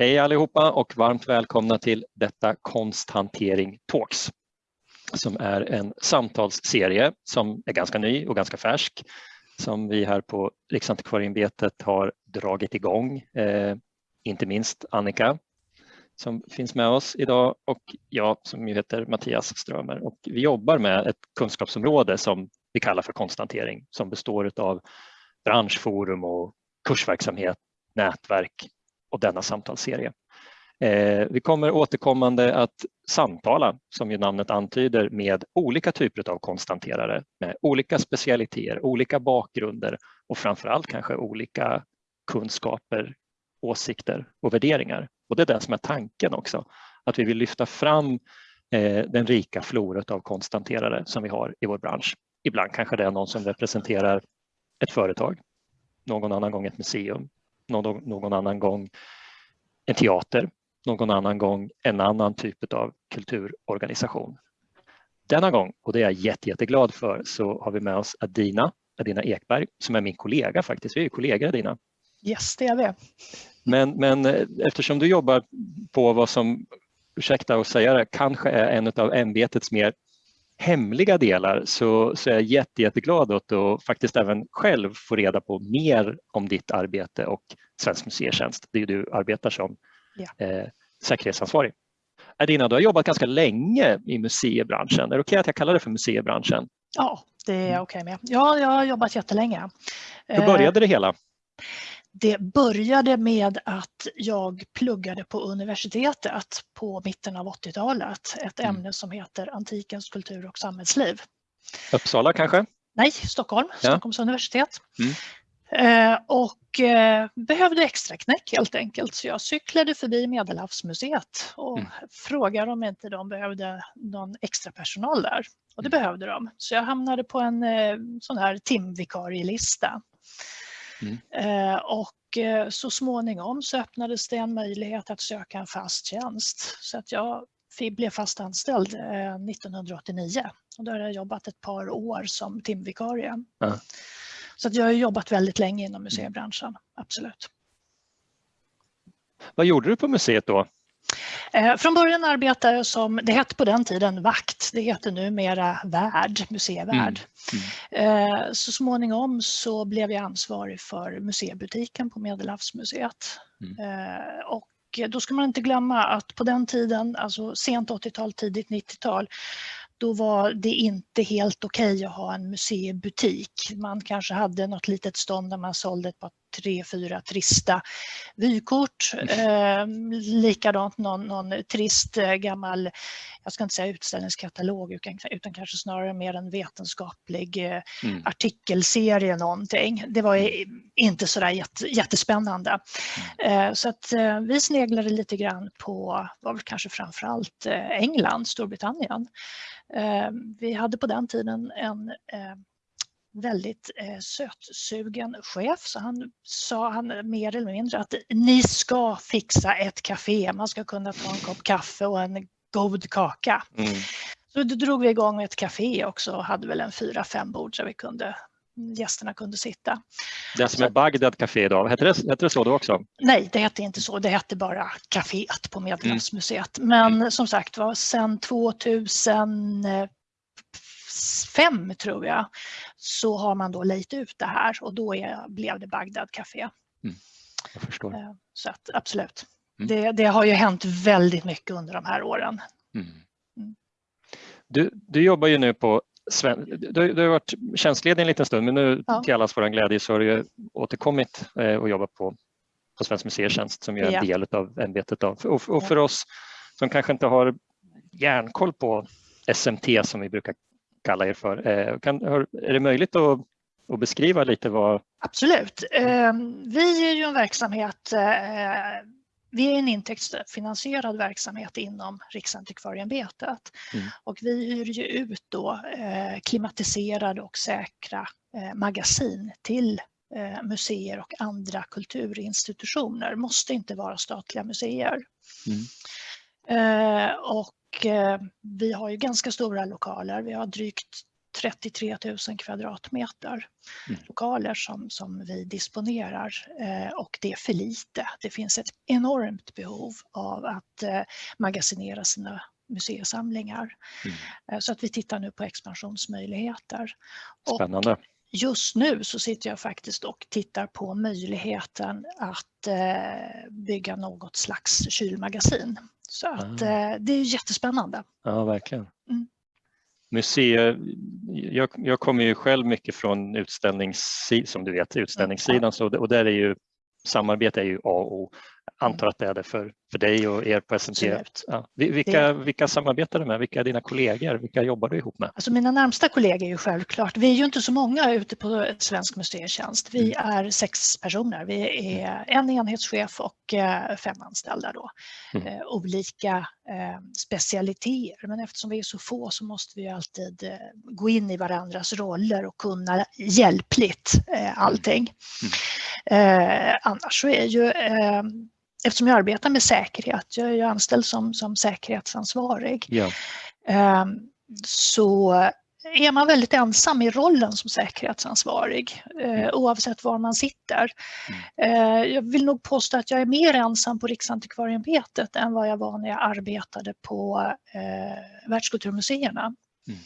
Hej allihopa och varmt välkomna till detta Konsthantering Talks som är en samtalsserie som är ganska ny och ganska färsk som vi här på Riksantikvarieämbetet har dragit igång. Eh, inte minst Annika som finns med oss idag och jag som ju heter Mattias Strömer och vi jobbar med ett kunskapsområde som vi kallar för konsthantering som består av branschforum och kursverksamhet, nätverk och denna samtalsserie. Eh, vi kommer återkommande att samtala, som ju namnet antyder, med olika typer av konstanterare med olika specialiteter, olika bakgrunder och framförallt kanske olika kunskaper, åsikter och värderingar. Och det är det som är tanken också, att vi vill lyfta fram eh, den rika floret av konstanterare som vi har i vår bransch. Ibland kanske det är någon som representerar ett företag, någon annan gång ett museum, någon, någon annan gång en teater, någon annan gång en annan typ av kulturorganisation. Denna gång, och det är jag jätte, jätteglad för, så har vi med oss Adina, Adina Ekberg, som är min kollega faktiskt. Vi är ju kollegor Adina. Yes, det är vi. Men, men eh, eftersom du jobbar på vad som, ursäkta att säga det, kanske är en av ämbetets mer hemliga delar så, så är jag jätte, jätteglad åt att faktiskt även själv få reda på mer om ditt arbete och Svensk museitjänst, det är du arbetar som ja. eh, säkerhetsansvarig. Adina, du har jobbat ganska länge i museibranschen. Är det okej okay att jag kallar det för museibranschen? Ja, det är mm. okej okay med. Ja, jag har jobbat jättelänge. Hur började det hela? Det började med att jag pluggade på universitetet på mitten av 80-talet. Ett mm. ämne som heter antikens kultur och samhällsliv. Uppsala kanske? Nej, Stockholm, ja. Stockholms universitet. Mm. Eh, och eh, behövde extra knäck helt enkelt. Så jag cyklade förbi Medelhavsmuseet och mm. frågade om inte de behövde någon extra personal där. Och det mm. behövde de. Så jag hamnade på en eh, sån här timvikarielista. Mm. Eh, och eh, så småningom så öppnades det en möjlighet att söka en fast tjänst. Så att jag blev fast anställd 1989 eh, och då har jag jobbat ett par år som timvikarie. Ja. Så att jag har jobbat väldigt länge inom museibranschen, absolut. Vad gjorde du på museet då? Eh, från början arbetade jag som, det hette på den tiden vakt, det heter numera värd, museivärd. Mm. Mm. Eh, så småningom så blev jag ansvarig för museibutiken på Medelhavsmuseet. Mm. Eh, och då ska man inte glömma att på den tiden, alltså sent 80-tal, tidigt 90-tal, då var det inte helt okej okay att ha en museibutik. Man kanske hade något litet stånd där man sålde ett par tre, fyra trista vykort. Eh, likadant någon, någon trist eh, gammal, jag ska inte säga utställningskatalog utan, utan kanske snarare mer en vetenskaplig eh, mm. artikelserie någonting. Det var mm. inte sådär jätte, jättespännande. Eh, så att eh, vi sneglade lite grann på, var väl kanske framförallt eh, England, Storbritannien. Vi hade på den tiden en väldigt eh, sötsugen chef så han sa han mer eller mindre att ni ska fixa ett café, man ska kunna ta en kopp kaffe och en god kaka. Mm. Så då drog vi igång ett café också och hade väl en fyra, fem bord så vi kunde gästerna kunde sitta. Det som är Bagdad Café idag, hette det, hette det så då också? Nej, det hette inte så. Det hette bara Caféet på Medelhavsmuseet. Mm. Men mm. som sagt var, sedan 2000 fem tror jag, så har man då lejt ut det här och då är, blev det Bagdad Café. Mm, jag förstår. Eh, så att, absolut. Mm. Det, det, har ju hänt väldigt mycket under de här åren. Mm. mm. Du, du jobbar ju nu på Sven, du, du har varit tjänstledig en liten stund men nu ja. till allas vår glädje så har du återkommit eh, och jobbat på, på Svensk museitjänst som är en ja. del av ämbetet. Och, och för oss som kanske inte har järnkoll på SMT som vi brukar kalla er för. Eh, kan, är det möjligt att, att beskriva lite vad... Absolut. Ehm, vi är ju en verksamhet eh, vi är en intäktsfinansierad verksamhet inom Riksantikvarieämbetet mm. och vi hyr ju ut då eh, klimatiserade och säkra magasin till museer och andra kulturinstitutioner. Måste inte vara statliga museer. Mm. Och Eh, vi har ju ganska stora lokaler. Vi har drygt 33 000 kvadratmeter mm. lokaler som, som vi disponerar eh, och det är för lite. Det finns ett enormt behov av att eh, magasinera sina museisamlingar. Mm. Eh, så att vi tittar nu på expansionsmöjligheter. Spännande. Och just nu så sitter jag faktiskt och tittar på möjligheten att eh, bygga något slags kylmagasin. Så att ah. det är jättespännande. Ja, verkligen. Mm. Museer, jag, jag kommer ju själv mycket från utställningssidan, som du vet, utställningssidan, så, och där är ju samarbete är ju A och O antar att det är det för, för dig och er på SMT. Ja. Vilka, vilka samarbetar du med? Vilka är dina kollegor? Vilka jobbar du ihop med? Alltså mina närmsta kollegor är ju självklart, vi är ju inte så många ute på Svensk museitjänst. Vi mm. är sex personer. Vi är en enhetschef och eh, fem anställda då. Mm. Eh, olika eh, specialiteter, men eftersom vi är så få så måste vi alltid gå in i varandras roller och kunna hjälpligt allting. Mm. annars så är ju eftersom jag arbetar med säkerhet, jag är ju anställd som, som säkerhetsansvarig, ja. Ehm, så är man väldigt ensam i rollen som säkerhetsansvarig eh, mm. oavsett var man sitter. Mm. Eh, jag vill nog påstå att jag är mer ensam på Riksantikvarieämbetet än vad jag var när jag arbetade på eh, världskulturmuseerna. Mm.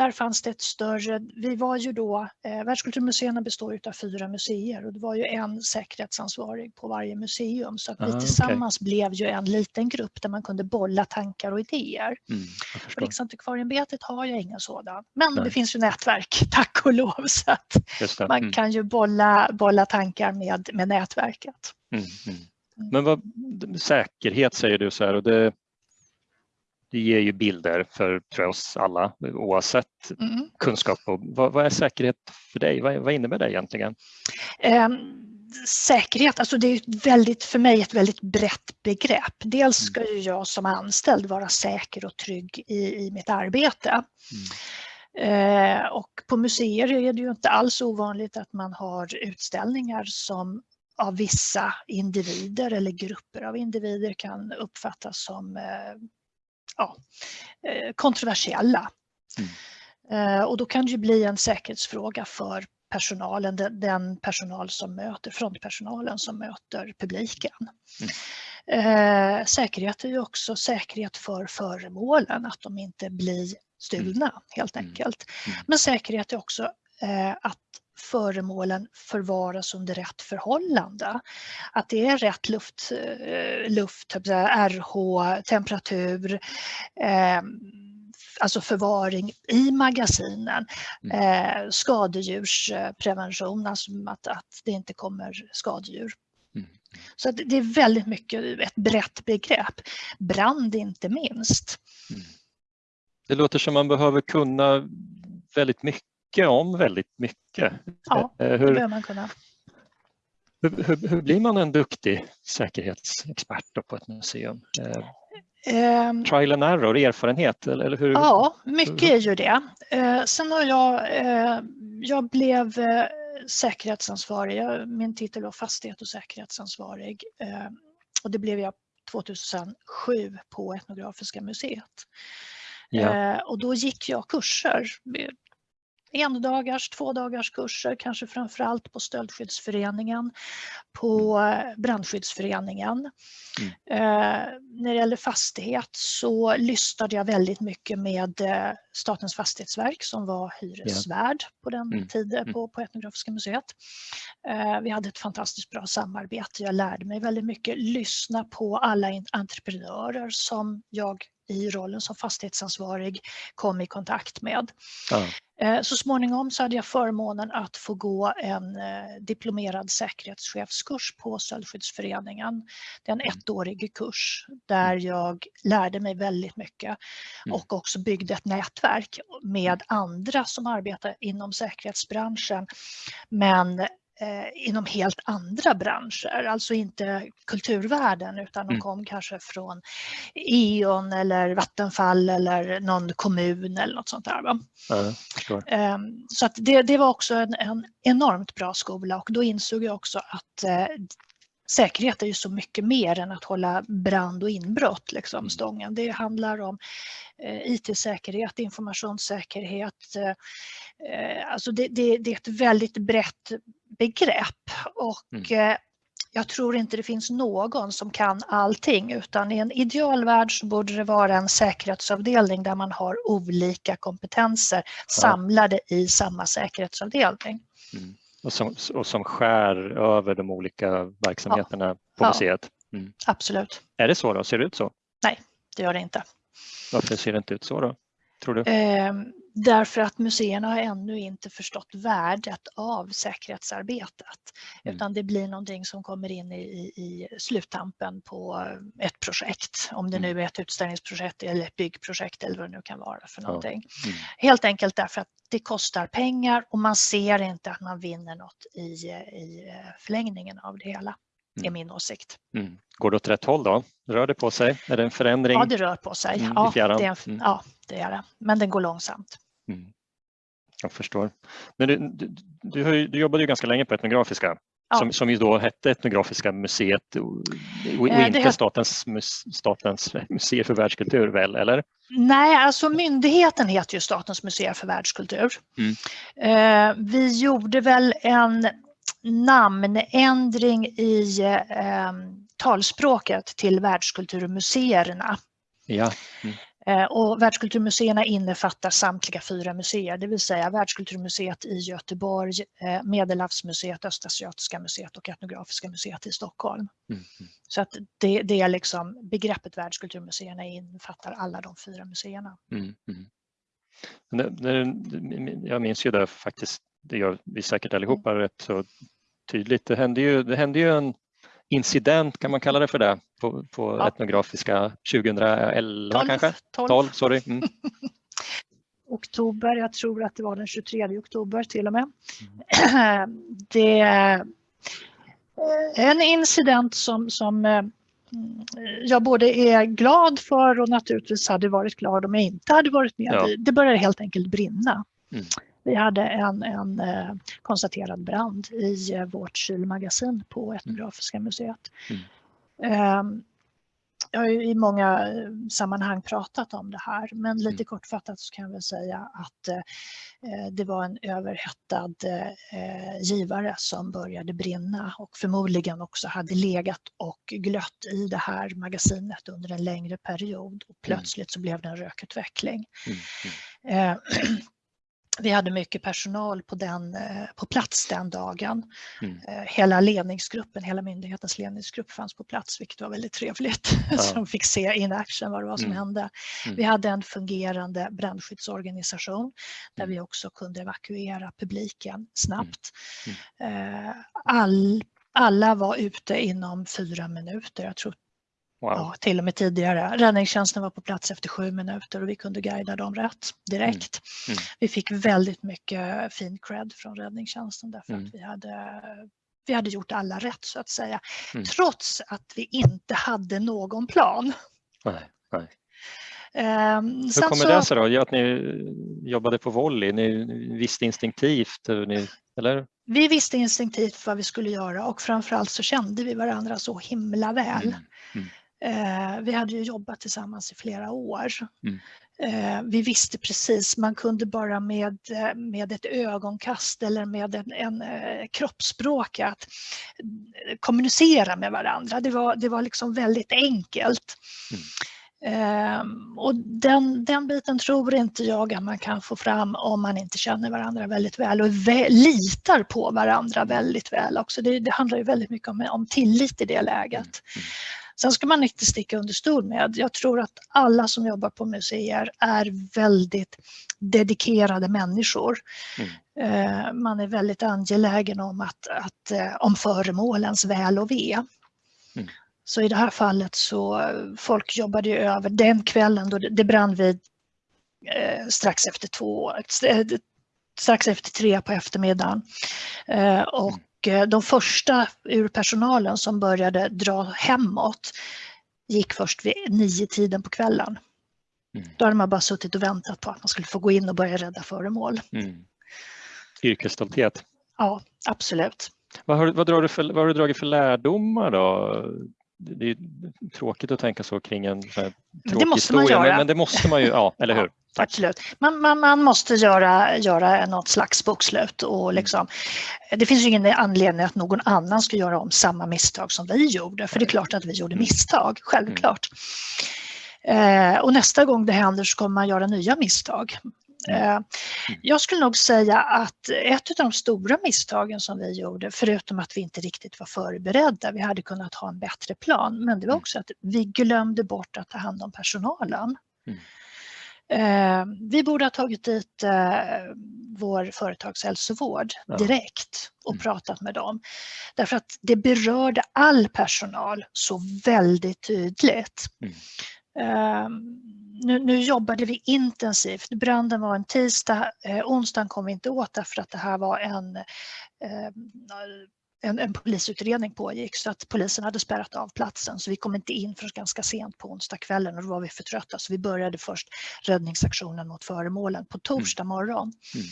Där fanns det ett större, vi var ju då, eh, världskulturmuseerna består av fyra museer och det var ju en säkerhetsansvarig på varje museum så att vi ah, tillsammans okay. blev ju en liten grupp där man kunde bolla tankar och idéer. Mm, Riksantikvarieämbetet har ju ingen sådan, men Nej. det finns ju nätverk, tack och lov, så att man mm. kan ju bolla, bolla tankar med, med nätverket. Mm, mm. mm. men vad, säkerhet säger du så här och det det ger ju bilder för tror jag, oss alla oavsett mm. kunskap. Och vad, vad, är säkerhet för dig? Vad, vad innebär det egentligen? Um säkerhet, alltså det är väldigt, för mig ett väldigt brett begrepp. Dels mm. ska ju jag som anställd vara säker och trygg i, i mitt arbete. Mm. Eh, och på museer är det ju inte alls ovanligt att man har utställningar som av vissa individer eller grupper av individer kan uppfattas som eh, ja, eh, kontroversiella. Mm. Eh, och då kan det ju bli en säkerhetsfråga för personalen, den personal som möter, frontpersonalen som möter publiken. Mm. Eh, säkerhet är ju också säkerhet för föremålen, att de inte blir stulna mm. helt mm. enkelt. Mm. Men säkerhet är också att föremålen förvaras under rätt förhållande. Att det är rätt luft, eh, luft RH, temperatur, eh, alltså förvaring i magasinen, mm. eh, skadedjursprevention, alltså att, att det inte kommer skadedjur. Mm. Så det är väldigt mycket ett brett begrepp. Brand inte minst. Mm. Det låter som man behöver kunna väldigt mycket mycket om väldigt mycket. Ja, eh, hur, behöver man kunna. Hur, hur, hur, blir man en duktig säkerhetsexpert på ett museum? Um, Trial and error, erfarenhet? Eller hur? Ja, mycket är ju det. Uh, sen har jag, jag blev säkerhetsansvarig, min titel var fastighet och säkerhetsansvarig och det blev jag 2007 på Etnografiska museet. Ja. Och då gick jag kurser, en dagars, två dagars kurser, kanske framförallt på Stöldskyddsföreningen, på eh, Brandskyddsföreningen. Mm. Eh, när det gäller fastighet så lyssnade jag väldigt mycket med eh, Statens fastighetsverk som var hyresvärd på den mm. tiden mm. på, på Etnografiska museet. Eh, vi hade ett fantastiskt bra samarbete. Jag lärde mig väldigt mycket, lyssna på alla entreprenörer som jag i rollen som fastighetsansvarig kom i kontakt med. Ja. Eh, så småningom så hade jag förmånen att få gå en eh, diplomerad säkerhetschefskurs på Stöldskyddsföreningen. Det är en mm. ettårig kurs där mm. jag lärde mig väldigt mycket mm. och också byggde ett nätverk med andra som arbetar inom säkerhetsbranschen men inom helt andra branscher, alltså inte kulturvärlden utan de mm. kom kanske från E.ON eller Vattenfall eller någon kommun eller något sånt där. Ja, eh, så att det, det var också en, en, enormt bra skola och då insåg jag också att eh, säkerhet är ju så mycket mer än att hålla brand och inbrott liksom, mm. stången. Det handlar om eh, IT-säkerhet, informationssäkerhet. Eh, alltså det, det, det, är ett väldigt brett begrepp och mm. eh, jag tror inte det finns någon som kan allting utan i en idealvärld så borde det vara en säkerhetsavdelning där man har olika kompetenser ja. samlade i samma säkerhetsavdelning. Mm. Och, som, och som skär över de olika verksamheterna ja. på museet? Mm. Absolut. Är det så då? Ser det ut så? Nej, det gör det inte. Varför ser det inte ut så då? Tror du? Eh, därför att museerna har ännu inte förstått värdet av säkerhetsarbetet. Mm. Utan det blir någonting som kommer in i, i sluttampen på ett projekt. Om det mm. nu är ett utställningsprojekt eller ett byggprojekt eller vad det nu kan vara för någonting. Ja. Mm. Helt enkelt därför att det kostar pengar och man ser inte att man vinner något i, i förlängningen av det hela. Mm. är min åsikt. Mm. Går det åt rätt håll då? Rör det på sig? Är det en förändring? Ja, det rör på sig. Mm, ja, det är mm. ja, det är det. Men den går långsamt. Mm. Jag förstår. Men du, du, du, du jobbade ju ganska länge på Etnografiska ja. som, som ju då hette Etnografiska museet och, och eh, inte het... statens, statens museer för världskultur väl, eller? Nej, alltså myndigheten heter ju Statens museer för världskultur. Mm. Eh, vi gjorde väl en namnändring i eh, talspråket till världskulturmuseerna. Ja. Mm. Eh, och världskulturmuseerna innefattar samtliga fyra museer, det vill säga Världskulturmuseet i Göteborg, eh, Medelhavsmuseet, Östasiatiska museet och Etnografiska museet i Stockholm. Mm. Så att det, det, är liksom begreppet världskulturmuseerna innefattar alla de fyra museerna. Mm. Mm. Jag minns ju det faktiskt det gör vi säkert allihopa mm. rätt så tydligt. Det hände ju, det hände ju en incident, kan man kalla det för det, på, på ja. etnografiska 2011 12, kanske? 12, 12 sorry. Mm. oktober, jag tror att det var den 23 oktober till och med. Mm. Det är en incident som, som eh, jag både är glad för och naturligtvis hade varit glad om jag inte hade varit med. Ja. Det började helt enkelt brinna. Mm. Vi hade en, en eh, konstaterad brand i eh, vårt kylmagasin på Etnografiska museet. Mm. Ehm, jag har i många eh, sammanhang pratat om det här men lite mm. kortfattat så kan jag väl säga att det var en överhettad givare som började brinna och förmodligen också hade legat och glött i det här magasinet under en längre period och mm. plötsligt så blev det en rökutveckling. Mm. mm. Vi hade mycket personal på, den, eh, på plats den dagen. Mm. Eh, hela ledningsgruppen, hela myndighetens ledningsgrupp fanns på plats vilket var väldigt trevligt. Ja. Som fick se in action vad det var som mm. hände. Mm. Vi hade en fungerande brandskyddsorganisation där mm. vi också kunde evakuera publiken snabbt. Mm. Mm. Eh, all, alla var ute inom fyra minuter. Jag tror Wow. Ja, till och med tidigare. Räddningstjänsten var på plats efter sju minuter och vi kunde guida dem rätt direkt. Mm. Mm. Vi fick väldigt mycket fin cred från räddningstjänsten därför mm. att vi hade, vi hade gjort alla rätt så att säga. Mm. Trots att vi inte hade någon plan. Nej, nej. Um, Hur kommer så, det sig då? Att ni jobbade på volley, ni visste instinktivt? Ni, eller? Vi visste instinktivt vad vi skulle göra och framförallt så kände vi varandra så himla väl. Mm. Mm. Eh, vi hade ju jobbat tillsammans i flera år. Mm. Eh, vi visste precis, man kunde bara med, eh, med ett ögonkast eller med en, en kroppsspråk att kommunicera med varandra. Det var, det var liksom väldigt enkelt. Mm. Um, och den, den biten tror inte jag att man kan få fram om man inte känner varandra väldigt väl och vä litar på varandra väldigt väl också. Det, det handlar ju väldigt mycket om, om tillit i det läget. Sen ska man inte sticka under stol med, jag tror att alla som jobbar på museer är väldigt dedikerade människor. Mm. Eh, man är väldigt angelägen om, att, att, eh, om föremålens väl och ve. Mm. Så i det här fallet så folk jobbade ju över den kvällen då det, brann vid eh, strax efter två, strax efter tre på eftermiddagen. Eh, och de första ur personalen som började dra hemåt gick först vid nio tiden på kvällen. Mm. Då hade man bara suttit och väntat på att man skulle få gå in och börja rädda föremål. Mm. Yrkesstolthet. Ja, absolut. Vad har, vad, drar du för, vad har du dragit för lärdomar då? Det är tråkigt att tänka så kring en tråkig det måste historia, man göra. Men, men det måste man ju, ja, eller hur? Ja, absolut. Man, man, man måste göra, göra något slags bokslut och Mm. liksom, det finns ju ingen anledning att någon annan ska göra om samma misstag som vi gjorde, för det är klart att vi gjorde Mm. misstag, självklart. Eh, och nästa gång det händer så kommer man göra nya misstag. Mm. Eh, jag skulle nog säga att ett av de stora misstagen som vi gjorde, förutom att vi inte riktigt var förberedda, vi hade kunnat ha en bättre plan, men det var Mm. också att vi glömde bort att ta hand om personalen. Mm. Eh, vi borde ha tagit dit eh, vår företagshälsovård direkt och Mm. pratat med dem. Därför att det berörde all personal så väldigt tydligt. Mm. Nu, nu jobbade vi intensivt. Branden var en tisdag, eh, onsdagen kom vi inte åt därför att det här var en eh, en, en polisutredning pågick så att polisen hade spärrat av platsen så vi kom inte in förrän ganska sent på onsdagskvällen och då var vi för trötta så vi började först räddningsaktionen mot föremålen på torsdag morgon. Mm.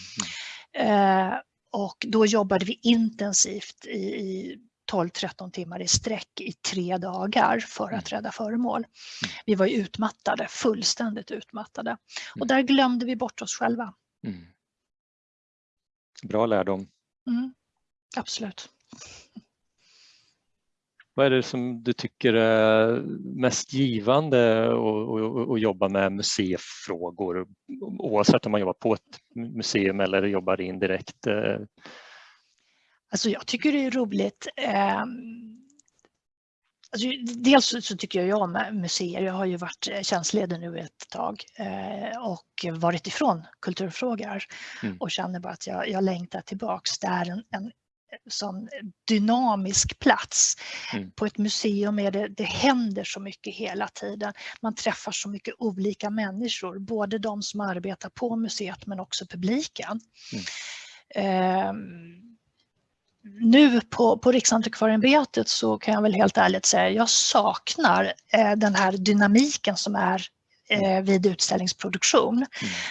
Mm. Eh, och då jobbade vi intensivt i, i 12-13 timmar i sträck i tre dagar för att rädda föremål. Vi var ju utmattade, fullständigt utmattade. Och där glömde vi bort oss själva. Mm. Bra lärdom. Mm, absolut. Vad är det som du tycker är mest givande att- jobba med museifrågor oavsett om man jobbar på ett museum eller jobbar indirekt? Alltså jag tycker det är roligt. Eh, alltså dels så- tycker jag om museer. Jag har ju varit eh, tjänstledig nu ett tag eh, och varit ifrån kulturfrågor Mm. och känner bara att jag, jag längtar tillbaks. Det är en, en sån dynamisk plats. Mm. På ett museum är det, det händer så mycket hela tiden. Man träffar så mycket olika människor, både de som arbetar på museet men också publiken. Ehm, nu på, på Riksantikvarieämbetet så kan jag väl helt ärligt säga jag saknar eh, den här dynamiken som är vid utställningsproduktion. Mm,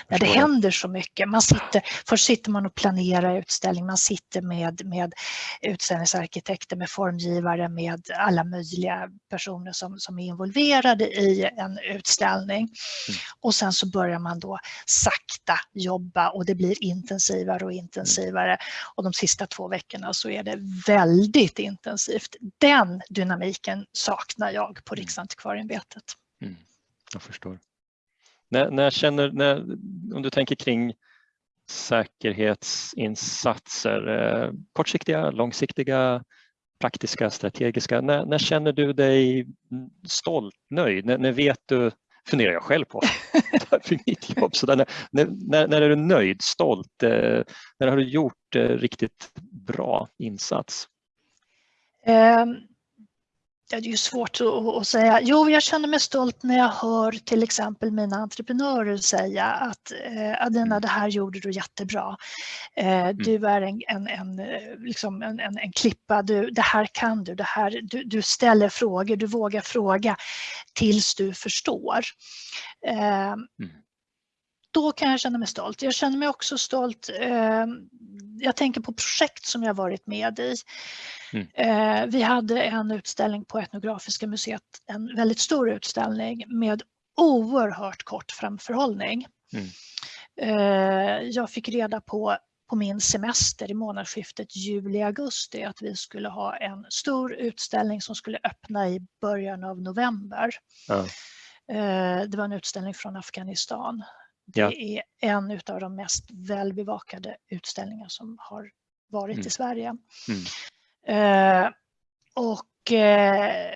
När det händer så mycket. Man sitter, först sitter man och planerar utställning, man sitter med, med utställningsarkitekter, med formgivare, med alla möjliga personer som, som är involverade i en utställning. Och sen så börjar man då sakta jobba och det blir intensivare och intensivare. Och de sista två veckorna så är det väldigt intensivt. Den dynamiken saknar jag på Riksantikvarieämbetet. Mm, jag förstår. När, när känner, när, om du tänker kring säkerhetsinsatser, eh, kortsiktiga, långsiktiga, praktiska, strategiska, när, när känner du dig stolt, nöjd? När, när vet du, funderar jag själv på, för mitt jobb, så där, när, när, när är du nöjd, stolt, eh, när har du gjort eh, riktigt bra insats? Um, Ja, det är ju svårt att, säga. Jo, jag känner mig stolt när jag hör till exempel mina entreprenörer säga att eh, Adina, det här gjorde du jättebra. Eh, du är en, en, en, eh, liksom en, en, en klippa, du, det här kan du, det här, du, du ställer frågor, du vågar fråga tills du förstår. Eh, då kan jag känna mig stolt. Jag känner mig också stolt. Eh, jag tänker på projekt som jag varit med i. Mm. Eh, vi hade en utställning på Etnografiska museet, en väldigt stor utställning med oerhört kort framförhållning. Mm. Eh, jag fick reda på på min semester i månadsskiftet juli-augusti att vi skulle ha en stor utställning som skulle öppna i början av november. Ja. Eh, det var en utställning från Afghanistan. Det Ja. är en av de mest välbevakade utställningar som har varit Mm. i Sverige. Mm. Eh, och eh,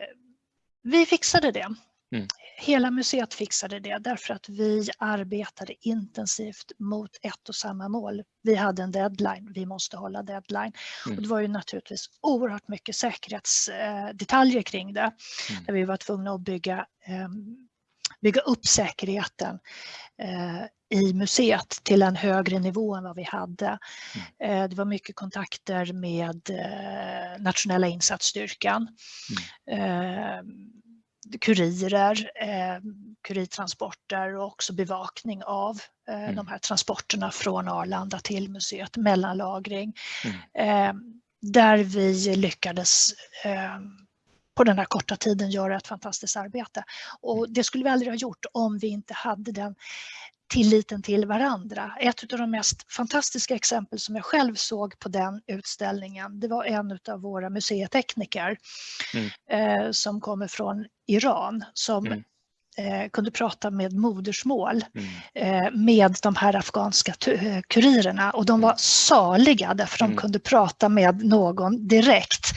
vi fixade det. Mm. Hela museet fixade det därför att vi arbetade intensivt mot ett och samma mål. Vi hade en deadline, vi måste hålla deadline. Mm. Och det var ju naturligtvis oerhört mycket säkerhetsdetaljer kring det. Mm. Där vi var tvungna att bygga, ehm, bygga upp säkerheten eh, i museet till en högre nivå än vad vi hade. Eh, Det var mycket kontakter med eh, nationella insatsstyrkan. Eh, kurirer, kurirtransporter och också bevakning av Mm. de här transporterna från Arlanda till museet, mellanlagring. Mm. Där vi lyckades på den här korta tiden göra ett fantastiskt arbete. Och det skulle vi aldrig ha gjort om vi inte hade den tilliten till varandra. Ett av de mest fantastiska exempel som jag själv såg på den utställningen, det var en av våra museitekniker mm. eh, som kommer från Iran som mm. eh, kunde prata med modersmål mm. eh, med de här afghanska kurirerna och de var mm. saliga därför de mm. kunde prata med någon direkt.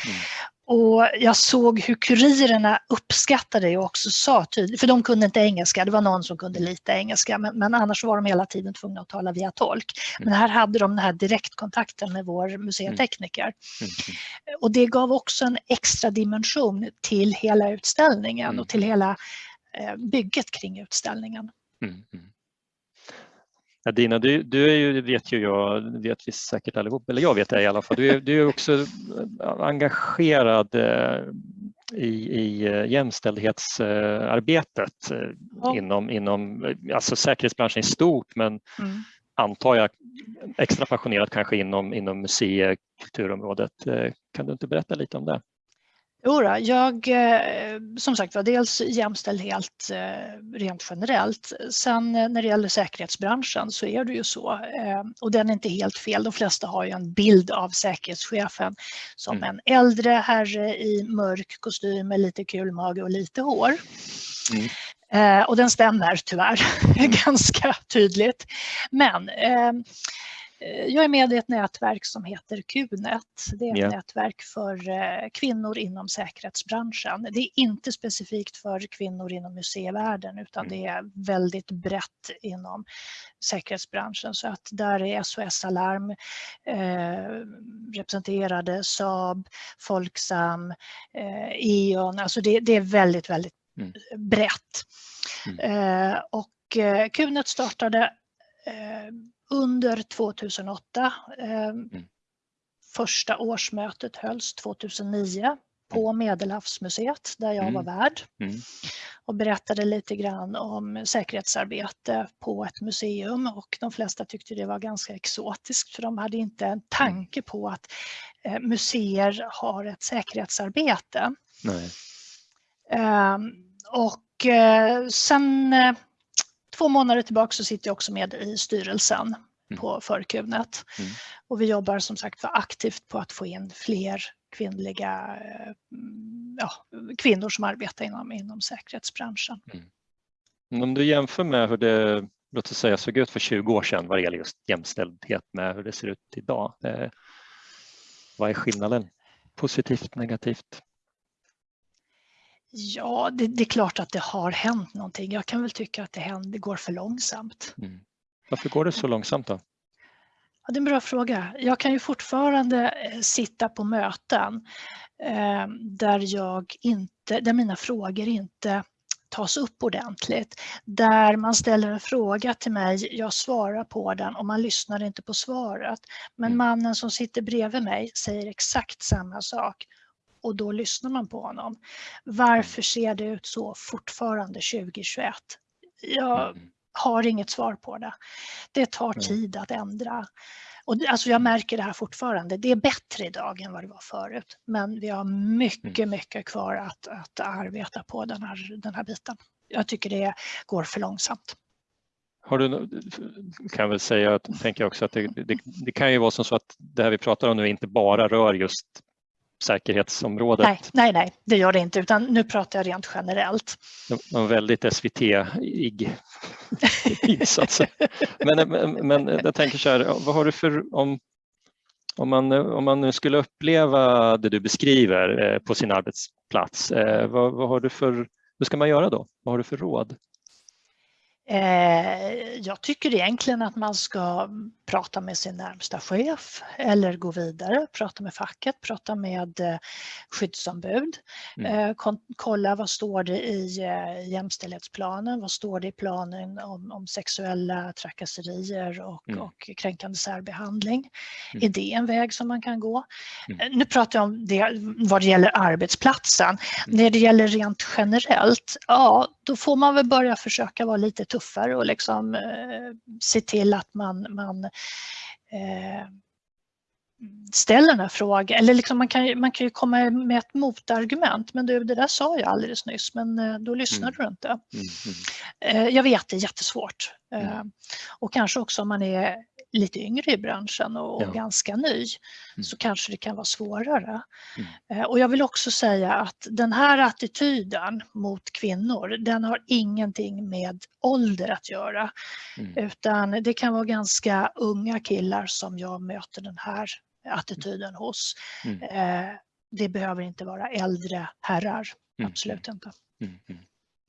Mm. Och jag såg hur kurirerna uppskattade det och också sa tydligt, för de kunde inte engelska, det var någon som kunde lite engelska, men, men annars var de hela tiden tvungna att tala via tolk. Men här hade de den här direktkontakten med vår museitekniker. Mm. Mm. Och det gav också en extra dimension till hela utställningen och till hela eh, bygget kring utställningen. Mm. Ja, Dina, du, du är ju, vet ju jag, vet vi säkert allihop, eller jag vet det i alla fall, du är, du är också engagerad eh, i, i eh, jämställdhetsarbetet eh, ja. inom, inom alltså säkerhetsbranschen i stort men mm. antar jag extra passionerat kanske inom, inom museikulturområdet. Kan du inte berätta lite om det? Jo jag, eh, som sagt var, dels jämställdhet eh, rent generellt. Sen eh, när det gäller säkerhetsbranschen så är det ju så, och den är inte helt fel. De flesta har ju en bild av säkerhetschefen som mm. en äldre herre i mörk kostym med lite kul mage och lite hår. Mm. Och den stämmer tyvärr mm. ganska tydligt. Men Eh, jag är med i ett nätverk som heter QNet. Det är ett yeah. nätverk för eh, kvinnor inom säkerhetsbranschen. Det är inte specifikt för kvinnor inom museivärlden utan mm. det är väldigt brett inom säkerhetsbranschen. Så att där är SOS Alarm eh, representerade, Saab, Folksam, eh, E.ON. Alltså det, det, är väldigt, väldigt mm. brett. Mm. Eh, och eh, QNet startade under 2008. Eh, mm. Första årsmötet hölls 2009 på mm. Medelhavsmuseet där jag mm. var värd och berättade lite grann om säkerhetsarbete på ett museum och de flesta tyckte det var ganska exotiskt för de hade inte en tanke på att eh, museer har ett säkerhetsarbete. Nej. Eh, och eh, sen eh, två månader tillbaka så sitter jag också med i styrelsen mm. på Förkunet. Mm. Och vi jobbar som sagt för aktivt på att få in fler kvinnliga eh, ja, kvinnor som arbetar inom, inom säkerhetsbranschen. Mm. Om du jämför med hur det låt oss säga, såg ut för 20 år sedan vad det gäller just jämställdhet med hur det ser ut idag. Eh, vad är skillnaden? Positivt, negativt? Ja, det, det, är klart att det har hänt någonting. Jag kan väl tycka att det, händer, det går för långsamt. Mm. Varför går det så långsamt då? Ja, det är en bra fråga. Jag kan ju fortfarande eh, sitta på möten eh, där, jag inte, där mina frågor inte tas upp ordentligt. Där man ställer en fråga till mig, jag svarar på den och man lyssnar inte på svaret. Men mm. mannen som sitter bredvid mig säger exakt samma sak och då lyssnar man på honom. Varför mm. ser det ut så fortfarande 2021? Jag mm. har inget svar på det. Det tar tid att ändra. Och alltså jag märker det här fortfarande. Det är bättre idag än vad det var förut. Men vi har mycket, mm. mycket kvar att, att arbeta på den här, den här biten. Jag tycker det går för långsamt. Har du, kan väl säga, tänker jag också att det, det, det, kan ju vara som så att det här vi pratar om nu inte bara rör just säkerhetsområdet? Nej, nej, nej, det gör det inte, utan nu pratar jag rent generellt. En väldigt SVT-ig insats. men, men, men jag tänker så här, vad har du för, om, om man, om man nu skulle uppleva det du beskriver eh, på sin arbetsplats, eh, vad, vad har du för, hur ska man göra då? Vad har du för råd? Eh, jag tycker egentligen att man ska prata med sin närmsta chef eller gå vidare, prata med facket, prata med eh, skyddsombud. Mm. Eh, kolla vad står det i jämställdhetsplanen, vad står det i planen om, om sexuella trakasserier och, mm. och kränkande särbehandling. Mm. Är det en väg som man kan gå? Mm. Nu pratar jag om det vad det gäller arbetsplatsen. Mm. När det gäller rent generellt, ja då får man väl börja försöka vara lite tuffare och liksom eh, se till att man, man eh, ställer den här frågan, eller liksom man, kan, man kan ju komma med ett motargument, men du, det där sa jag alldeles nyss, men eh, då lyssnar mm. du inte. Mm. Mm. Jag vet, det är jättesvårt. Mm. Och kanske också om man är lite yngre i branschen och, ja. ganska ny mm. så kanske det kan vara svårare. Mm. Och jag vill också säga att den här attityden mot kvinnor, den har ingenting med ålder att göra. Mm. Utan det kan vara ganska unga killar som jag möter den här attityden hos. Mm. Eh, det behöver inte vara äldre herrar, mm. absolut inte.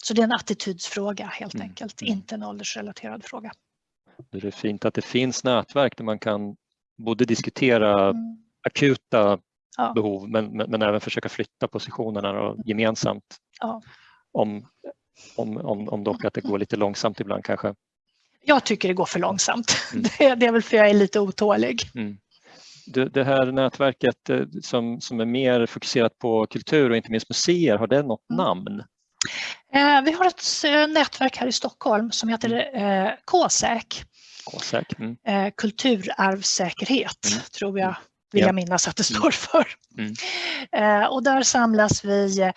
Mm. Mm. Så det är en attitydsfråga helt enkelt, inte en åldersrelaterad fråga. Det är fint att det finns nätverk där man kan både diskutera akuta ja. behov men, men, men, även försöka flytta positionerna och gemensamt. Ja. Om, om, om, om dock att det går lite långsamt ibland kanske. Jag tycker det går för långsamt. Mm. Det, det, är väl för jag är lite otålig. Mm det, det här nätverket eh, som, som är mer fokuserat på kultur och inte minst museer, har det något mm. namn? Eh, vi har ett eh, nätverk här i Stockholm som heter eh, KSÄK. KSÄK. Mm. Kulturarvssäkerhet mm. tror jag vill jag minnas att det mm. står för. Mm. Och där samlas vi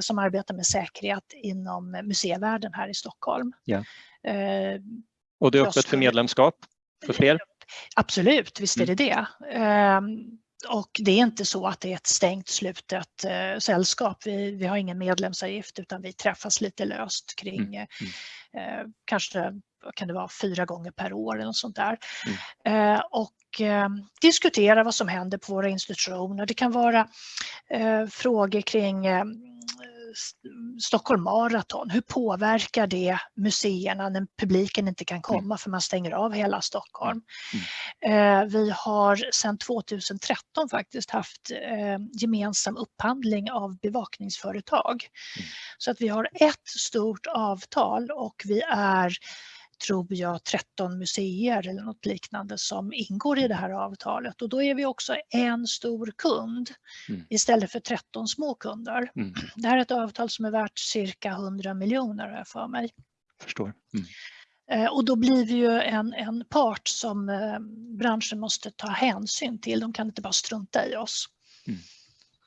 som arbetar med säkerhet inom museivärlden här i Stockholm. Ja. och det är öppet för medlemskap för fler? Absolut, visst är det mm. det. Och det är inte så att det är ett stängt slutet eh, sällskap. Vi, vi har ingen medlemsavgift utan vi träffas lite löst kring mm. Mm. Eh, kanske kan det vara fyra gånger per år eller något sånt där. Mm. Eh, och eh, diskutera vad som händer på våra institutioner. Det kan vara eh, frågor kring eh, Stockholm Marathon, hur påverkar det museerna när publiken inte kan komma mm. för man stänger av hela Stockholm? Mm. Eh, vi har sedan 2013 faktiskt haft eh, gemensam upphandling av bevakningsföretag. Mm. Så att vi har ett stort avtal och vi är tror jag 13 museer eller något liknande som ingår i det här avtalet och då är vi också en stor kund mm. istället för 13 små kunder. Mm. Det här är ett avtal som är värt cirka 100 miljoner har jag för mig. Förstår. Mm. Eh, och då blir vi ju en, en part som eh, branschen måste ta hänsyn till. De kan inte bara strunta i oss. Mm.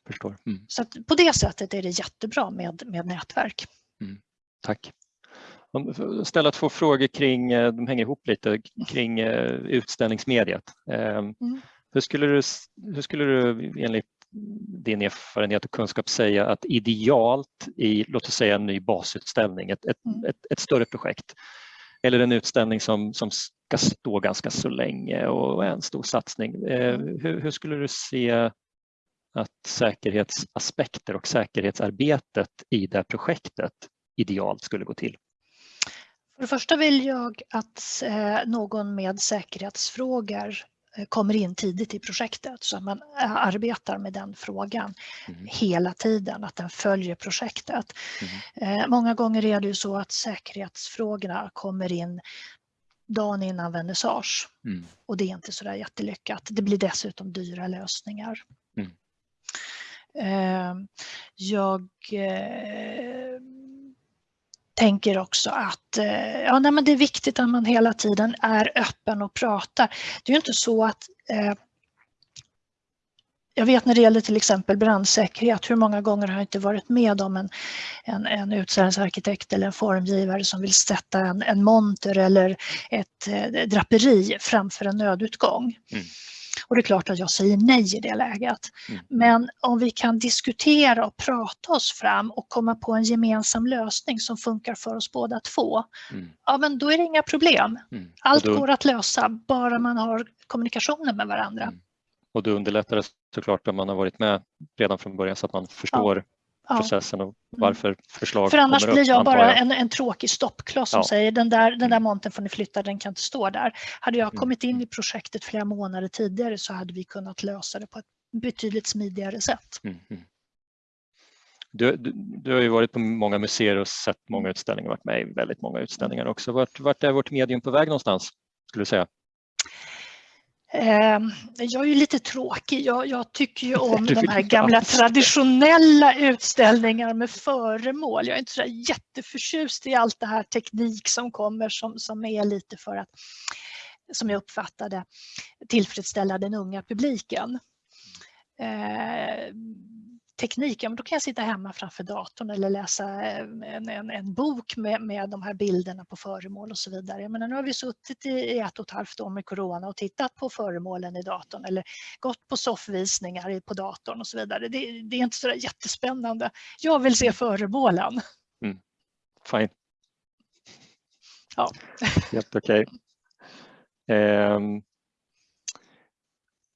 Förstår. Mm. Så på det sättet är det jättebra med, med nätverk. Mm. Tack ställa två frågor kring, eh, de hänger ihop lite, kring eh, utställningsmediet. Ehm, mm. Hur, skulle du, hur skulle du enligt din erfarenhet och kunskap säga att idealt i, låt oss säga en ny basutställning, ett, ett, mm. ett, ett större projekt, eller en utställning som, som ska stå ganska så länge och är en stor satsning. Eh, mm. Hur, hur, skulle du se att säkerhetsaspekter och säkerhetsarbetet i det projektet idealt skulle gå till? För det första vill jag att eh, någon med säkerhetsfrågor eh, kommer in tidigt i projektet så att man eh, arbetar med den frågan mm. hela tiden, att den följer projektet. Mm. Många gånger är det ju så att säkerhetsfrågorna kommer in dagen innan vernissage mm. och det är inte så där jättelyckat. Det blir dessutom dyra lösningar. Mm. Jag tänker också att eh, ja, nej, men det är viktigt att man hela tiden är öppen och pratar. Det är ju inte så att eh, jag vet när det gäller till exempel brandsäkerhet, hur många gånger har jag inte varit med om en, en, en utställningsarkitekt eller en formgivare som vill sätta en, en monter eller ett eh, draperi framför en nödutgång. Mm. Och det är klart att jag säger nej i det läget. Mm. Men om vi kan diskutera och prata oss fram och komma på en gemensam lösning som funkar för oss båda två, mm. ja men då är det inga problem. Mm. Allt då... går att lösa, bara man har kommunikationen med varandra. Mm. Och då underlättar det såklart om man har varit med redan från början så att man förstår ja processen och mm. varför förslag För annars blir jag bara en, en tråkig stoppkloss som ja. säger den där, den där mm. montern får ni flytta, den kan inte stå där. Hade jag mm. kommit in i projektet flera månader tidigare så hade vi kunnat lösa det på ett betydligt smidigare sätt. Mm. Du, du, du, har ju varit på många museer och sett många utställningar, varit med i väldigt många utställningar också. Vart, vart är vårt medium på väg någonstans, skulle du säga? Ehm, jag är ju lite tråkig. Jag, jag tycker ju om de här gamla traditionella utställningarna med föremål. Jag är inte så jätteförtjust i allt det här teknik som kommer som, som är lite för att som jag uppfattade. tillfredsställa den unga publiken. Teknik, ja, men då kan jag sitta hemma framför datorn eller läsa eh, en, en, en bok med, med de här bilderna på föremål och så vidare. Men nu har vi suttit i ett och ett halvt år med corona och tittat på föremålen i datorn eller gått på soffvisningar på datorn och så vidare. Det, det är inte så jättespännande. Jag vill se föremålen. Mm. Fine. Ja. Helt okej. Okay. Um,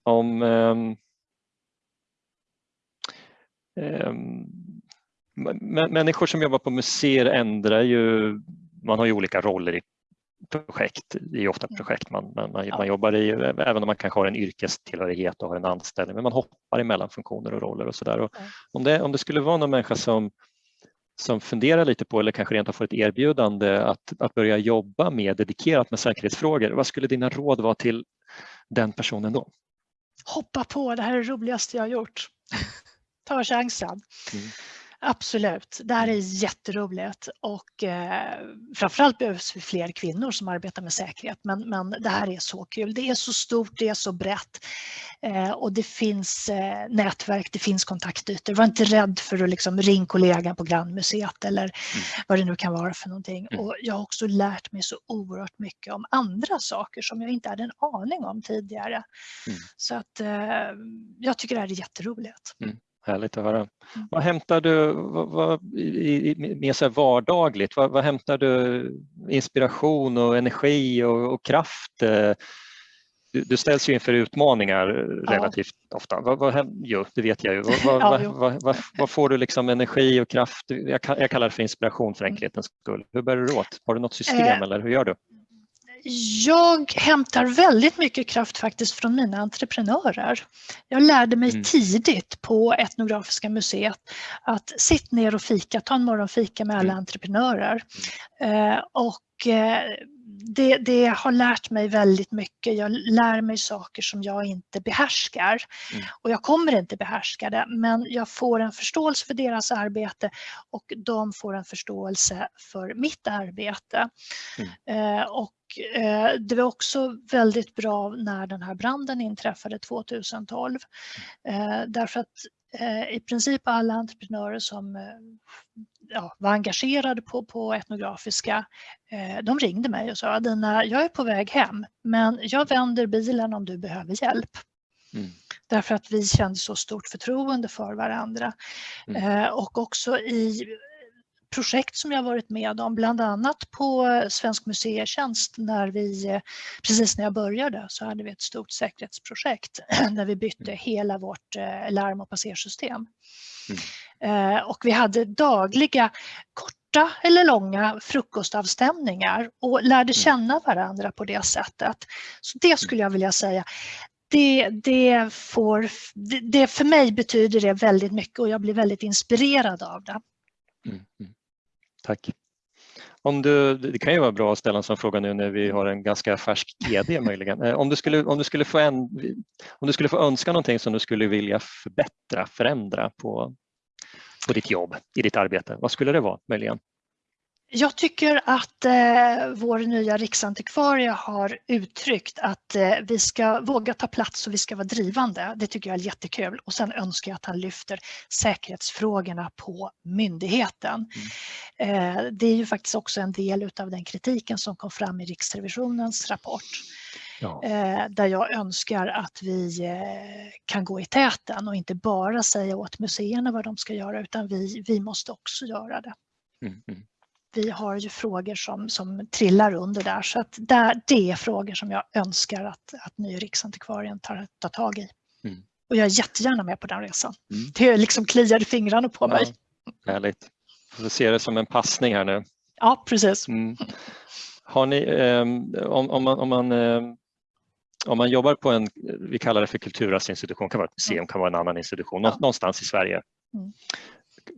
om um, människor som jobbar på museer ändrar ju, man har ju olika roller i projekt, det är ofta projekt man, man, man, man jobbar i, även om man kanske har en yrkestillhörighet och har en anställning, men man hoppar emellan funktioner och roller och sådär. Om, det, om det skulle vara någon människa som, som funderar lite på eller kanske rent har fått ett erbjudande att, att börja jobba mer dedikerat med säkerhetsfrågor, vad skulle dina råd vara till den personen då? Hoppa på, det här är det roligaste jag har gjort ta chansen. Mm. Absolut, det här är jätteroligt och eh, framförallt behövs det fler kvinnor som arbetar med säkerhet men, men det här är så kul. Det är så stort, det är så brett eh, och det finns eh, nätverk, det finns kontaktytor. Var inte rädd för att liksom ringa kollegan på grannmuseet eller mm. vad det nu kan vara för någonting. Mm. Och jag har också lärt mig så oerhört mycket om andra saker som jag inte hade en aning om tidigare. Mm. Så att eh, jag tycker det här är jätteroligt. Mm. Härligt att höra. Mm. Vad hämtar du vad, vad, i, i, mer så vardagligt? Vad, vad, hämtar du inspiration och energi och, och kraft? Du, du, ställs ju inför utmaningar relativt ja. ofta. Vad, vad, jo, det vet jag ju. Vad, ja, får du liksom energi och kraft? Jag, jag kallar det för inspiration för enkelhetens skull. Hur bär du åt? Har du något system eh, eller hur gör du? Jag hämtar väldigt mycket kraft faktiskt från mina entreprenörer. Jag lärde mig mm. tidigt på Etnografiska museet att sitta ner och fika, ta en morgonfika med alla mm. entreprenörer. Mm. Eh, och eh, det, det, har lärt mig väldigt mycket. Jag lär mig saker som jag inte behärskar. Mm. Och jag kommer inte behärska det, men jag får en förståelse för deras arbete och de får en förståelse för mitt arbete. Mm. Eh, och eh, det var också väldigt bra när den här branden inträffade 2012. Eh, därför att eh, i princip alla entreprenörer som eh, ja, var engagerade på, på etnografiska, eh, de ringde mig och sa Adina, jag är på väg hem men jag vänder bilen om du behöver hjälp. Mm. Därför att vi kände så stort förtroende för varandra. Mm. Eh, och också i projekt som jag varit med om, bland annat på Svensk museitjänst när vi, precis när jag började så hade vi ett stort säkerhetsprojekt där vi bytte mm. hela vårt eh, larm och passersystem. Mm. Eh, och vi hade dagliga korta eller långa frukostavstämningar och lärde mm. känna varandra på det sättet. Så det skulle jag vilja säga. Det, det, får, det, det för mig betyder det väldigt mycket och jag blir väldigt inspirerad av det. Mm, mm. Tack. Om du, det kan ju vara bra att ställa en sån fråga nu när vi har en ganska färsk GD möjligen. Eh, om du skulle, om du skulle, få, en, om du skulle få önska någonting som du skulle vilja förbättra, förändra på, på ditt jobb, i ditt arbete, vad skulle det vara möjligen? Jag tycker att eh, vår nya riksantikvarie har uttryckt att eh, vi ska våga ta plats och vi ska vara drivande. Det tycker jag är jättekul och sen önskar jag att han lyfter säkerhetsfrågorna på myndigheten. Mm. Eh, det är ju faktiskt också en del av den kritiken som kom fram i Riksrevisionens rapport. Ja. Eh, där jag önskar att vi eh, kan gå i täten och inte bara säga åt museerna vad de ska göra utan vi, vi måste också göra det. Mm, mm vi har ju frågor som, som trillar under där så att där, det är frågor som jag önskar att, att ny Riksantikvarien tar, tar tag i. Mm. Och jag är jättegärna med på den resan. Mm. Det liksom kliar fingrarna på mig. Ja, härligt. Får se det som en passning här nu. Ja, precis. Mm. Har ni, eh, om, om, man, om, man, eh, om man jobbar på en, vi kallar det för kulturarvsinstitution, kan vara ett museum, mm. kan vara en annan institution, ja. någonstans i Sverige. Mm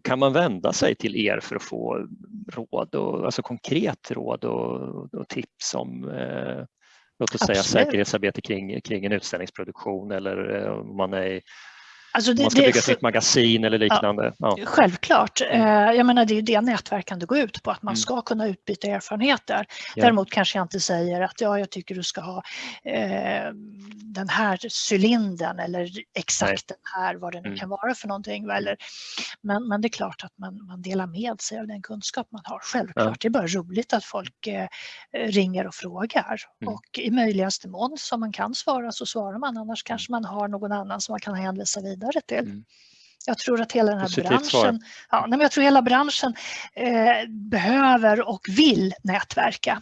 kan man vända sig till er för att få råd, och, alltså konkret råd och, och tips om eh, låt oss säga säkerhetsarbete kring, kring en utställningsproduktion eller eh, om man är Alltså det, man ska bygga ett nytt magasin eller liknande. Ja, ja. Självklart. Mm. Eh, jag menar det är det nätverkande går ut på, att man mm. ska kunna utbyta erfarenheter. Däremot kanske jag inte säger att ja, jag tycker du ska ha eh, den här cylindern eller exakt Nej. den här, vad det nu mm. kan vara för någonting. Eller, men, men det är klart att man, man delar med sig av den kunskap man har. Självklart, ja. det är bara roligt att folk eh, ringer och frågar. Mm. Och i möjligaste mån som man kan svara så svarar man, annars kanske man har någon annan som man kan hänvisa vidare vidare till. Mm. Jag tror att hela den här Positivt branschen, ja, men jag tror hela branschen eh, behöver och vill nätverka.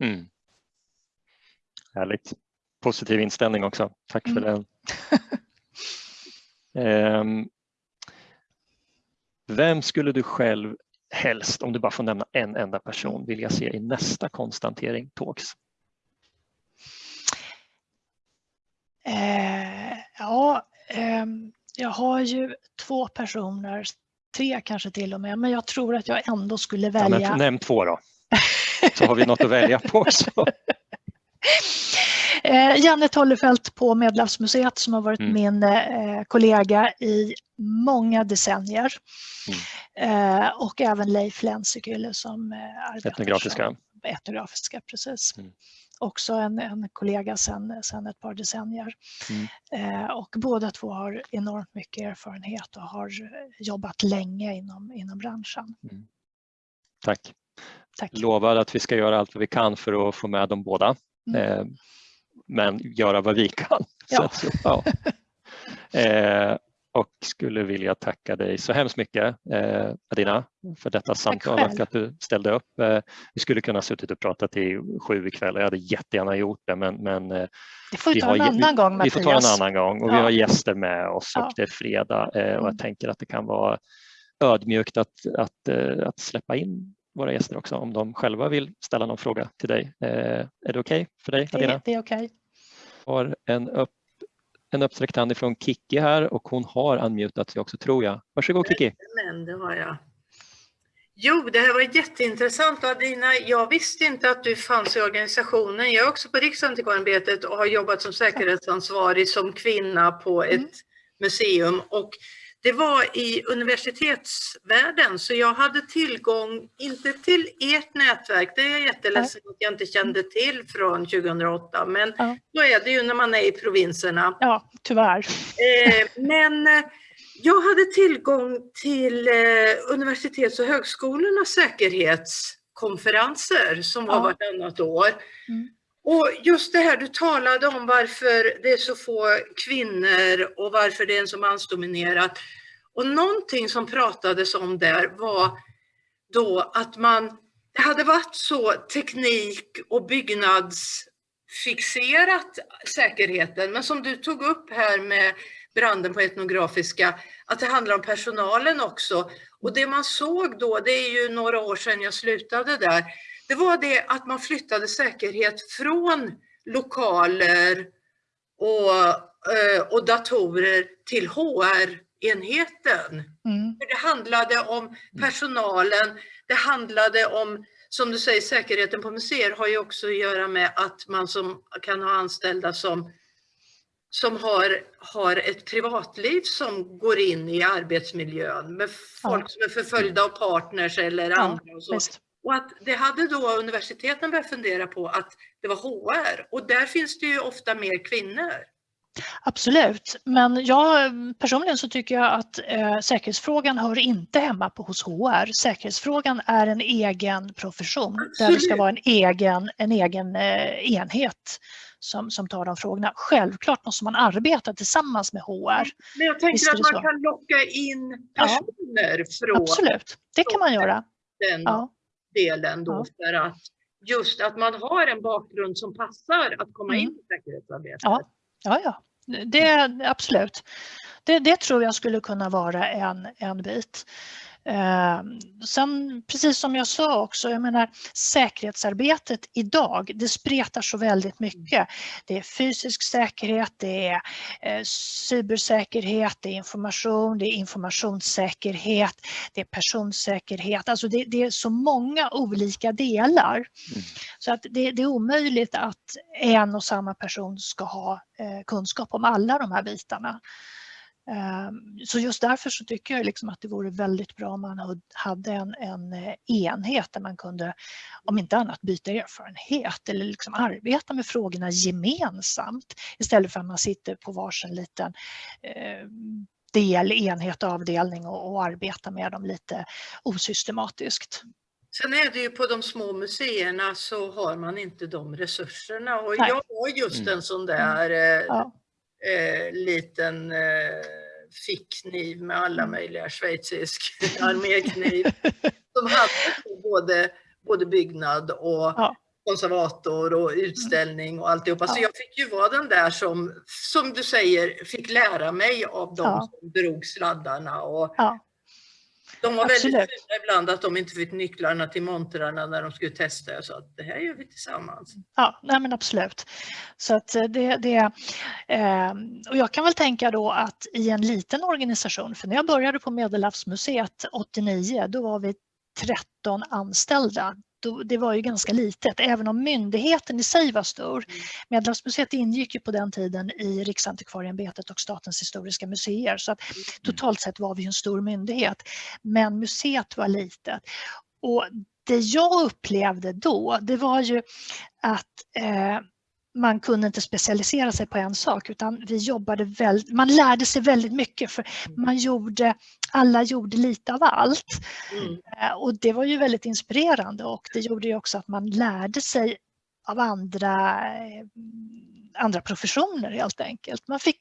Mm. Härligt. Positiv inställning också. Tack för mm. den. um, vem skulle du själv helst, om du bara får nämna en enda person, vilja se i nästa konstantering Talks? Eh, ja, um, jag har ju två personer, tre kanske till och med, men jag tror att jag ändå skulle välja... Ja, nämn två då, så har vi något att välja på också. Eh, Janne Tollefelt på Medelhavsmuseet som har varit mm. min eh, kollega i många decennier. Mm. Eh, och även Leif Lensekylle som eh, arbetar etnografiska. Etnografiska precis. Mm också en, en kollega sedan sen ett par decennier. Mm. Eh, och båda två har enormt mycket erfarenhet och har jobbat länge inom, inom branschen. Mm. Tack. Tack. Lovar att vi ska göra allt vad vi kan för att få med dem båda. Mm. Eh, men göra vad vi kan. Ja. Så, ja. eh, skulle vilja tacka dig så hemskt mycket eh, Adina för detta samtal och att du ställde upp. Eh, vi skulle kunna suttit och pratat till sju ikväll jag hade jättegärna gjort det men, men eh, det får vi ta en annan gång Mattias. Vi får ta en annan gång och ja. vi har gäster med oss ja. och det är fredag eh, och jag mm. tänker att det kan vara ödmjukt att, att, eh, att släppa in våra gäster också om de själva vill ställa någon fråga till dig. Eh, är det okej okay för dig Adina? Det, det är okej. Okay. Har en upp en uppsträckt hand ifrån Kiki här och hon har unmutat sig också tror jag. Varsågod Kiki. Men det har jag. Jo, det här var jätteintressant Adina. Jag visste inte att du fanns i organisationen. Jag är också på Riksantikvarieämbetet och har jobbat som säkerhetsansvarig som kvinna på ett mm. museum. Och det var i universitetsvärlden så jag hade tillgång, inte till ert nätverk, det är jag jätteledsen att jag inte kände till från 2008, men ja. så är det ju när man är i provinserna. Ja, tyvärr. Eh, men eh, jag hade tillgång till eh, universitets och högskolornas säkerhetskonferenser som var ja. vartannat år. Mm. Och just det här du talade om varför det är så få kvinnor och varför det är så mansdominerat. Och någonting som pratades om där var då att man det hade varit så teknik och byggnadsfixerat säkerheten, men som du tog upp här med branden på etnografiska, att det handlar om personalen också. Och det man såg då, det är ju några år sedan jag slutade där, det var det att man flyttade säkerhet från lokaler och, eh, och datorer till HR-enheten. Mm. Det handlade om personalen, det handlade om, som du säger, säkerheten på museer har ju också att göra med att man som kan ha anställda som som har, har ett privatliv som går in i arbetsmiljön med folk ja. som är förföljda av partners eller ja, andra. Och så. Och att det hade då universiteten börjat fundera på att det var HR och där finns det ju ofta mer kvinnor. Absolut, men jag personligen så tycker jag att eh, säkerhetsfrågan hör inte hemma på hos HR. Säkerhetsfrågan är en egen profession Absolut. där det ska vara en egen, en egen eh, enhet som, som tar de frågorna. Självklart måste man arbeta tillsammans med HR. Men jag tänker att man så. kan locka in personer ja. från... Absolut, det kan man göra. Den. Ja delen då för att just att man har en bakgrund som passar att komma mm. in i säkerhetsarbetet. Ja, ja, ja. Det, absolut. Det, det tror jag skulle kunna vara en, en bit. Ehm, sen precis som jag sa också, jag menar säkerhetsarbetet idag, det spretar så väldigt mycket. Det är fysisk säkerhet, det är eh, cybersäkerhet, det är information, det är informationssäkerhet, det är personsäkerhet. Alltså det, det är så många olika delar. Mm. Så att det, det, är omöjligt att en och samma person ska ha eh, kunskap om alla de här bitarna. Ehm, så just därför så tycker jag liksom att det vore väldigt bra om man hade en, en eh, enhet där man kunde, om inte annat, byta erfarenhet eller liksom arbeta med frågorna gemensamt istället för att man sitter på varsin liten eh, del, enhet, avdelning och, och arbetar med dem lite osystematiskt. Sen är det ju på de små museerna så har man inte de resurserna och Nej. jag har just mm. en sån där eh, ja eh, liten eh, fickkniv med alla mm. möjliga schweizisk armékniv som hade både, både byggnad och ja. konservator och utställning och alltihopa. Ja. Så jag fick ju vara den där som, som du säger, fick lära mig av de ja. som drog sladdarna och. De var Absolut. väldigt sura ibland att de inte fick nycklarna till montrarna när de skulle testa. Jag sa att det här gör vi tillsammans. Ja, nej men absolut. Så att det, det, eh, och jag kan väl tänka då att i en liten organisation, för när jag började på Medelhavsmuseet 89, då var vi 13 anställda det var ju ganska litet, även om myndigheten i sig var stor. Mm. Medelhavsmuseet ingick ju på den tiden i Riksantikvarieämbetet och Statens historiska museer så att mm. totalt sett var vi en stor myndighet. Men museet var litet. Och det jag upplevde då, det var ju att eh, man kunde inte specialisera sig på en sak utan vi jobbade väldigt, man lärde sig väldigt mycket för mm. man gjorde, alla gjorde lite av allt. Mm. Eh, och det var ju väldigt inspirerande och det gjorde ju också att man lärde sig av andra, eh, andra professioner helt enkelt. Man fick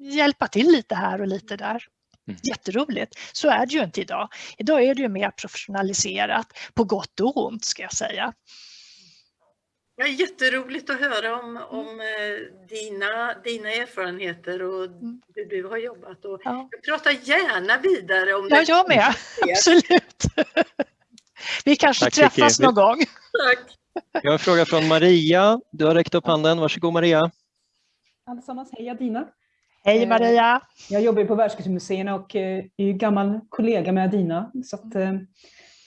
hjälpa till lite här och lite där. Mm. Jätteroligt. Så är det ju inte idag. Idag är det ju mer professionaliserat på gott och ont ska jag säga. Ja, jätteroligt att höra om, mm. om eh, dina, dina erfarenheter och mm. hur du har jobbat. Och ja. Jag pratar gärna vidare om ja, det. Jag med, absolut. Vi kanske Tack, träffas någon gång. Tack. Jag har en fråga från Maria. Du har räckt upp handen. Varsågod Maria. Allesammans, hej Adina. Hej eh, Maria. Jag jobbar på Världskulturmuseerna och eh, är gammal kollega med Adina. Så att,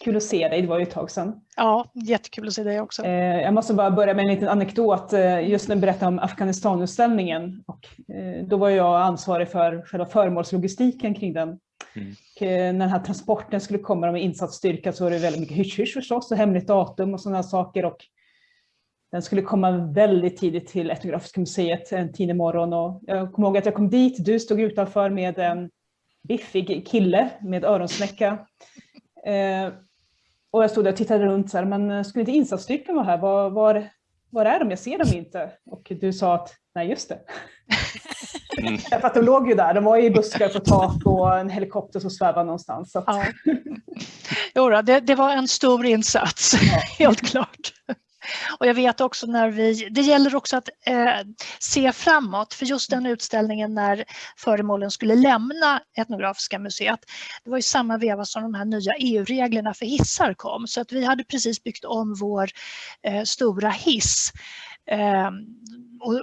Kul att se dig, det var ju ett tag sedan. Ja, jättekul att se dig också. Eh, jag måste bara börja med en liten anekdot, eh, just när du berättade om Afghanistanutställningen. Och, eh, då var jag ansvarig för själva föremålslogistiken kring den. Mm. Och, när den här transporten skulle komma med insatsstyrka så var det väldigt mycket hysch-hysch förstås och hemligt datum och sådana saker. Och den skulle komma väldigt tidigt till Etnografiska museet en tidig morgon. Och jag kommer ihåg att jag kom dit, du stod utanför med en biffig kille med öronsnäcka. Och jag stod där och tittade runt, så här, men eh, skulle inte insatsstyrkan vara här? Var, var, var är de? Jag ser dem inte. Och du sa att, nej just det. Mm. För att de låg ju där, de var i buskar på tak och en helikopter som svävade någonstans. Så att... ja. Jo, det, det var en stor insats, ja. helt klart. Och jag vet också när vi, det gäller också att eh, se framåt för just den utställningen när föremålen skulle lämna Etnografiska museet. Det var i samma veva som de här nya EU-reglerna för hissar kom så att vi hade precis byggt om vår eh, stora hiss eh,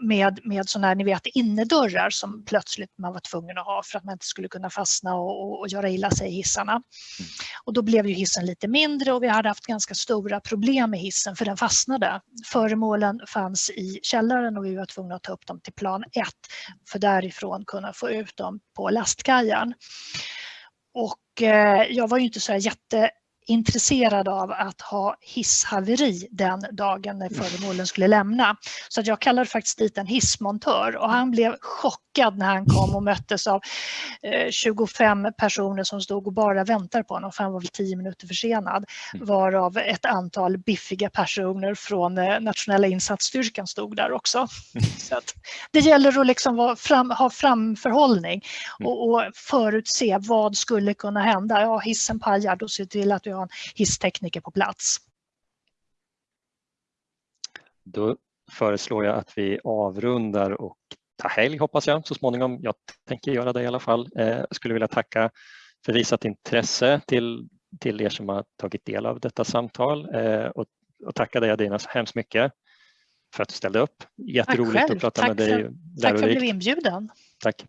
med, med sådana här, ni vet, innerdörrar som plötsligt man var tvungen att ha för att man inte skulle kunna fastna och, och, och göra illa sig i hissarna. Och då blev ju hissen lite mindre och vi hade haft ganska stora problem med hissen för den fastnade. Föremålen fanns i källaren och vi var tvungna att ta upp dem till plan 1 för därifrån kunna få ut dem på lastkajen. Och eh, jag var ju inte så jätte intresserad av att ha hisshaveri den dagen när föremålen skulle lämna. Så att jag kallade faktiskt dit en hissmontör och han blev chockad när han kom och möttes av 25 eh, personer som stod och bara väntade på honom för han var väl 10 minuter försenad. Mm. Varav ett antal biffiga personer från eh, nationella insatsstyrkan stod där också. Mm. Så det gäller att liksom fram, ha framförhållning mm. och, och förutse vad skulle kunna hända. Ja, hissen pajar, då ser till att du ha en hisstekniker på plats. Då föreslår jag att vi avrundar och tar helg hoppas jag så småningom. Jag tänker göra det i alla fall. Jag eh, skulle vilja tacka för visat intresse till, till er som har tagit del av detta samtal eh, och, och tacka dig Adina så hemskt mycket för att du ställde upp. Jätteroligt att prata tack med dig. Tack för att du blev inbjuden. Tack.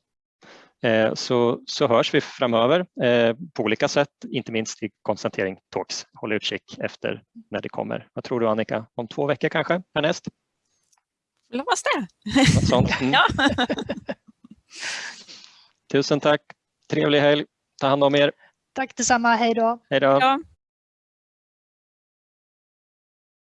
Eh, så, så hörs vi framöver eh, på olika sätt, inte minst i Konstantering Talks. Håll utkik efter när det kommer. Vad tror du Annika, om två veckor kanske härnäst? Hoppas det. Mm. ja. Tusen tack. Trevlig helg. Ta hand om er. Tack detsamma. Hej då. Hej då. Ja.